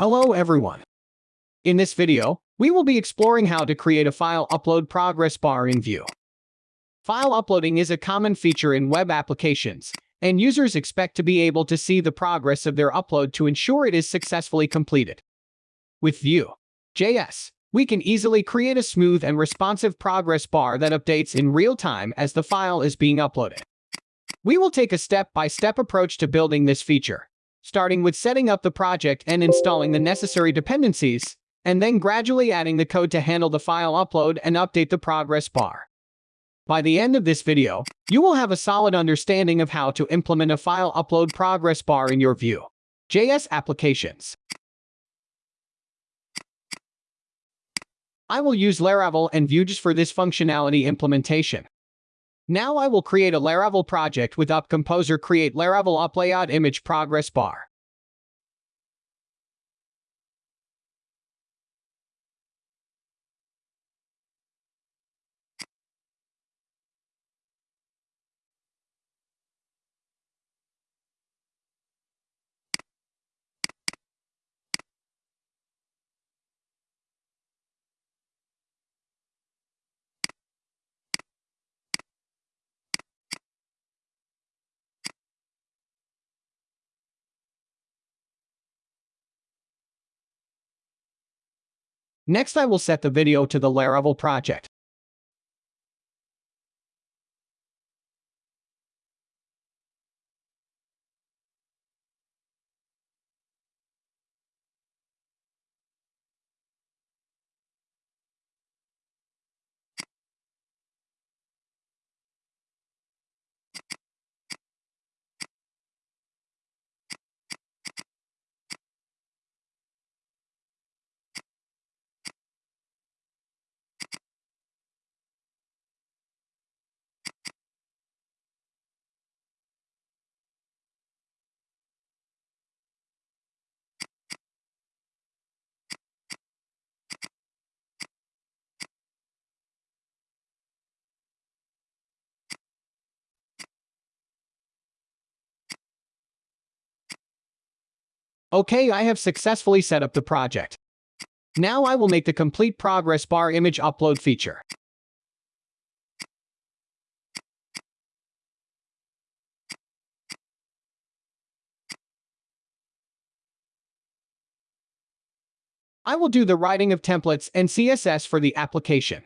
Hello everyone. In this video, we will be exploring how to create a file upload progress bar in Vue. File uploading is a common feature in web applications, and users expect to be able to see the progress of their upload to ensure it is successfully completed. With Vue.js, we can easily create a smooth and responsive progress bar that updates in real time as the file is being uploaded. We will take a step-by-step -step approach to building this feature, starting with setting up the project and installing the necessary dependencies, and then gradually adding the code to handle the file upload and update the progress bar. By the end of this video, you will have a solid understanding of how to implement a file upload progress bar in your Vue.js applications. I will use Laravel and Vue.js for this functionality implementation. Now I will create a Laravel project with Up Composer create Laravel Up Layout Image Progress Bar. Next I will set the video to the Laravel project. Okay, I have successfully set up the project. Now I will make the complete progress bar image upload feature. I will do the writing of templates and CSS for the application.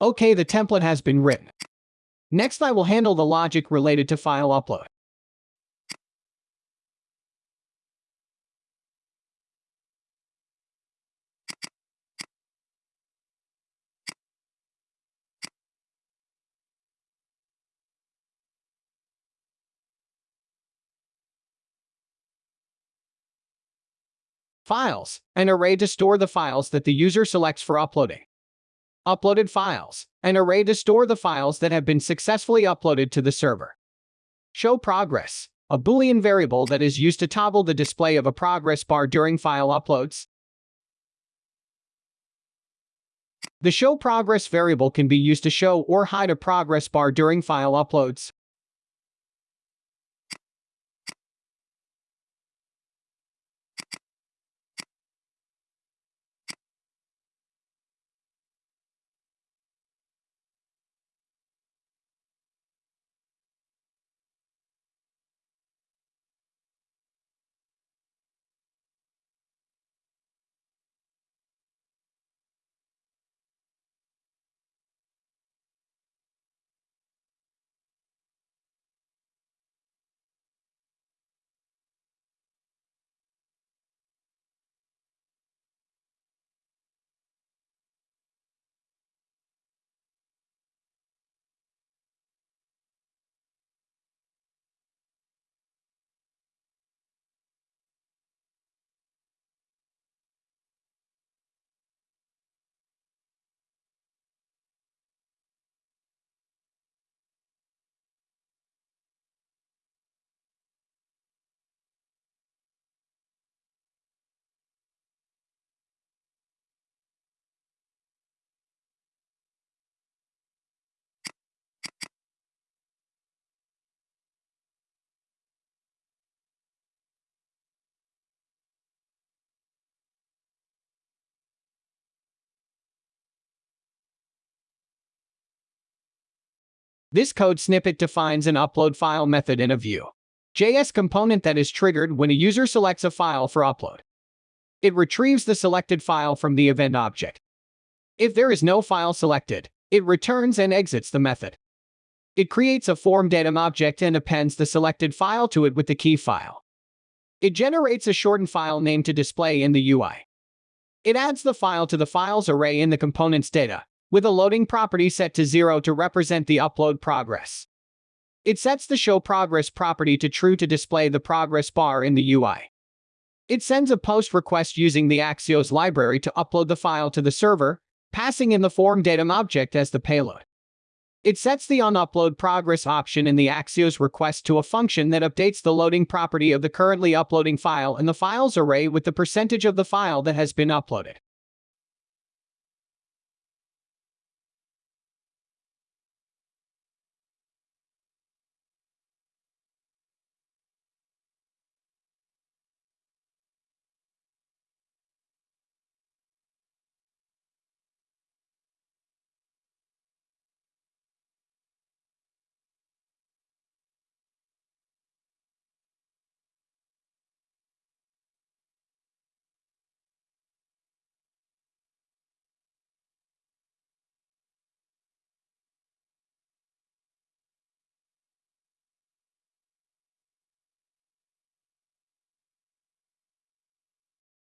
Okay, the template has been written. Next, I will handle the logic related to file upload. Files, an array to store the files that the user selects for uploading. Uploaded files, an array to store the files that have been successfully uploaded to the server. Show progress, a Boolean variable that is used to toggle the display of a progress bar during file uploads. The show progress variable can be used to show or hide a progress bar during file uploads. This code snippet defines an upload file method in a Vue.js component that is triggered when a user selects a file for upload. It retrieves the selected file from the event object. If there is no file selected, it returns and exits the method. It creates a form datum object and appends the selected file to it with the key file. It generates a shortened file name to display in the UI. It adds the file to the files array in the component's data, with a loading property set to 0 to represent the upload progress. It sets the show progress property to true to display the progress bar in the UI. It sends a post request using the Axios library to upload the file to the server, passing in the form datum object as the payload. It sets the onUpload progress option in the Axios request to a function that updates the loading property of the currently uploading file in the files array with the percentage of the file that has been uploaded.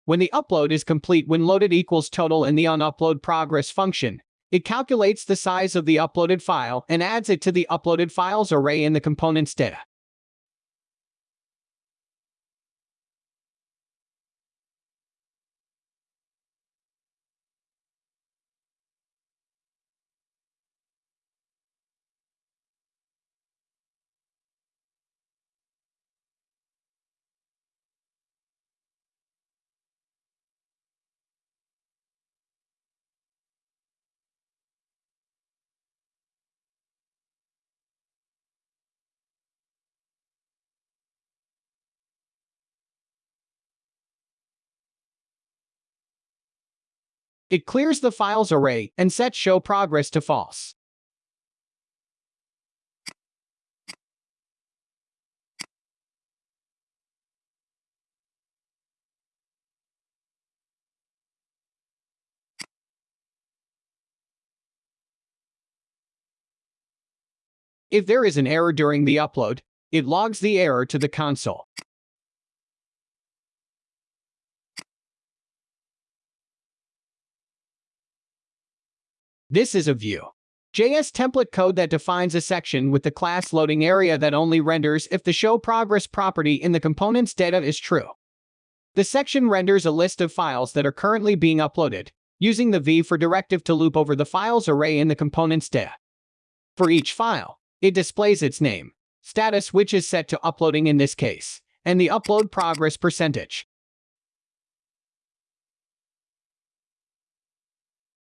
When the upload is complete when loaded equals total in the onUpload progress function, it calculates the size of the uploaded file and adds it to the uploaded files array in the component's data. It clears the files array and sets show progress to false. If there is an error during the upload, it logs the error to the console. This is a Vue. JS template code that defines a section with the class loading area that only renders if the show progress property in the component's data is true. The section renders a list of files that are currently being uploaded, using the v for directive to loop over the files array in the component's data. For each file, it displays its name, status which is set to uploading in this case, and the upload progress percentage.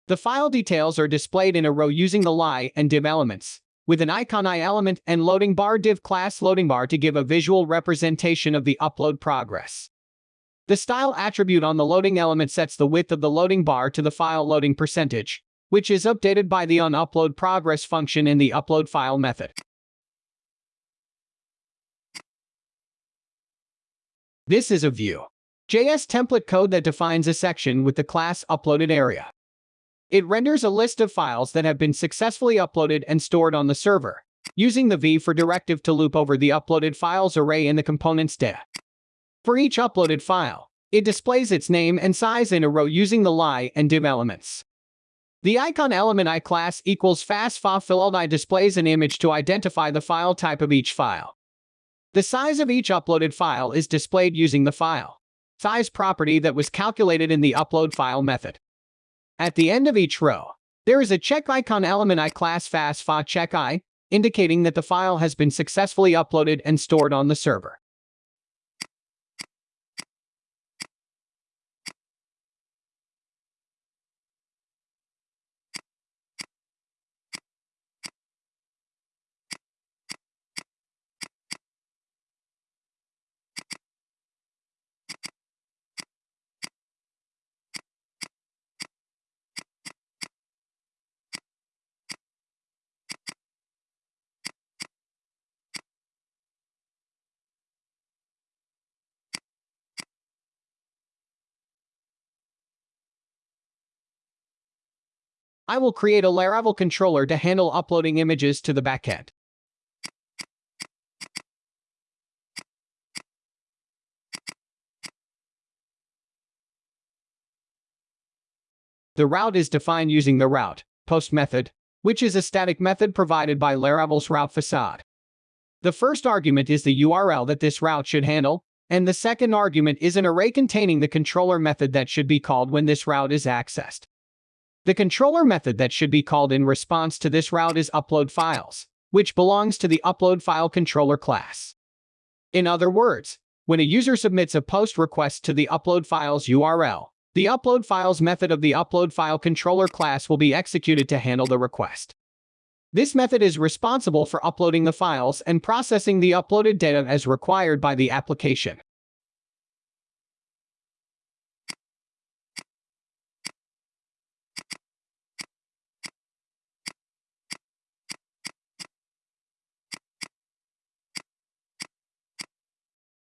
The file details are displayed in a row using the li and div elements, with an icon i element and loading bar div class loading bar to give a visual representation of the upload progress. The style attribute on the loading element sets the width of the loading bar to the file loading percentage, which is updated by the onUpload progress function in the upload file method. This is a Vue. JS template code that defines a section with the class uploaded area. It renders a list of files that have been successfully uploaded and stored on the server, using the v for directive to loop over the uploaded files array in the component's data. For each uploaded file, it displays its name and size in a row using the li and div elements. The icon element i class equals fastfa filled i displays an image to identify the file type of each file. The size of each uploaded file is displayed using the file size property that was calculated in the upload file method. At the end of each row, there is a check icon element i class i, indicating that the file has been successfully uploaded and stored on the server. I will create a Laravel controller to handle uploading images to the backend. The route is defined using the route post method, which is a static method provided by Laravel's route facade. The first argument is the URL that this route should handle, and the second argument is an array containing the controller method that should be called when this route is accessed. The controller method that should be called in response to this route is upload files, which belongs to the upload file controller class. In other words, when a user submits a post request to the upload files URL, the upload files method of the upload file controller class will be executed to handle the request. This method is responsible for uploading the files and processing the uploaded data as required by the application.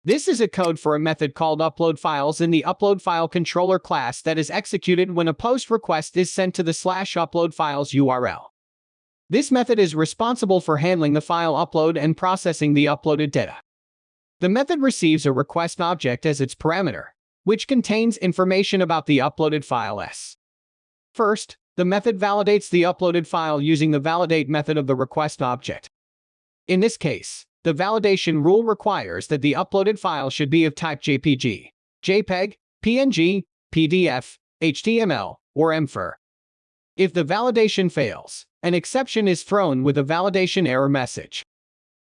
This is a code for a method called upload files in the upload file controller class that is executed when a post request is sent to the slash upload files URL. This method is responsible for handling the file upload and processing the uploaded data. The method receives a request object as its parameter, which contains information about the uploaded file s. First, the method validates the uploaded file using the validate method of the request object. In this case, the validation rule requires that the uploaded file should be of type JPG, JPEG, PNG, PDF, HTML, or MFR. If the validation fails, an exception is thrown with a validation error message.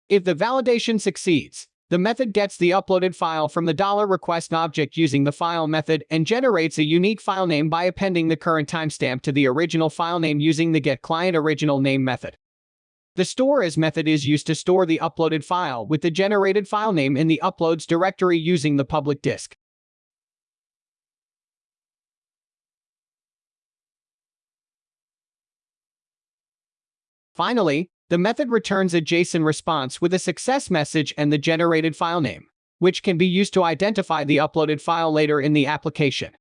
If the validation succeeds, the method gets the uploaded file from the $request object using the file method and generates a unique file name by appending the current timestamp to the original file name using the getClientOriginalName method. The store as method is used to store the uploaded file with the generated file name in the uploads directory using the public disk. Finally, the method returns a JSON response with a success message and the generated file name, which can be used to identify the uploaded file later in the application.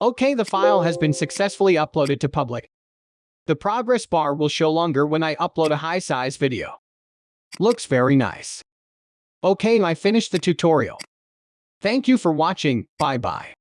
Okay, the file has been successfully uploaded to public. The progress bar will show longer when I upload a high-size video. Looks very nice. Okay, I finished the tutorial. Thank you for watching, bye-bye.